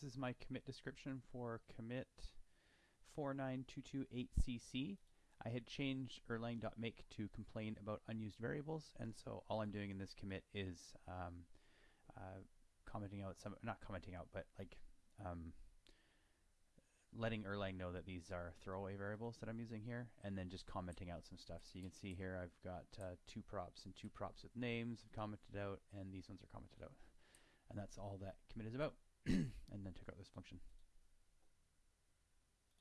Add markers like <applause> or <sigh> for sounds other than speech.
This is my commit description for commit 49228cc. I had changed erlang.make to complain about unused variables, and so all I'm doing in this commit is um, uh, commenting out some, not commenting out, but like um, letting Erlang know that these are throwaway variables that I'm using here, and then just commenting out some stuff. So you can see here I've got uh, two props and two props with names commented out, and these ones are commented out. And that's all that commit is about. <clears throat> and then check out this function.